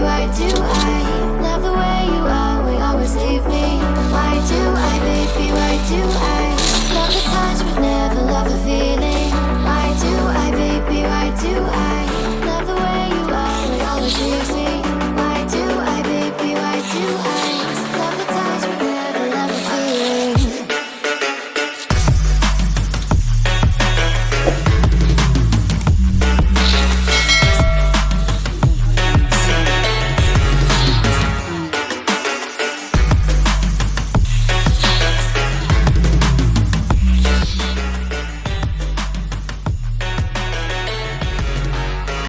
why do I Love the way you are, always leave me. Why do I, baby, why do I